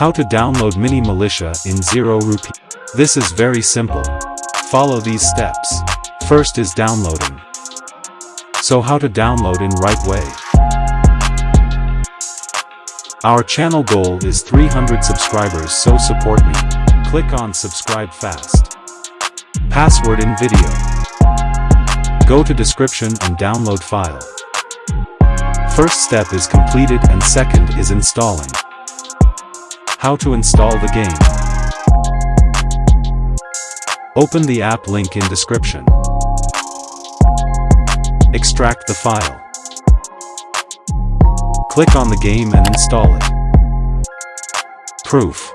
How to download Mini Militia in Zero Rupee. This is very simple. Follow these steps. First is downloading. So how to download in right way. Our channel goal is 300 subscribers so support me. Click on subscribe fast. Password in video. Go to description and download file. First step is completed and second is installing. How to install the game. Open the app link in description. Extract the file. Click on the game and install it. Proof.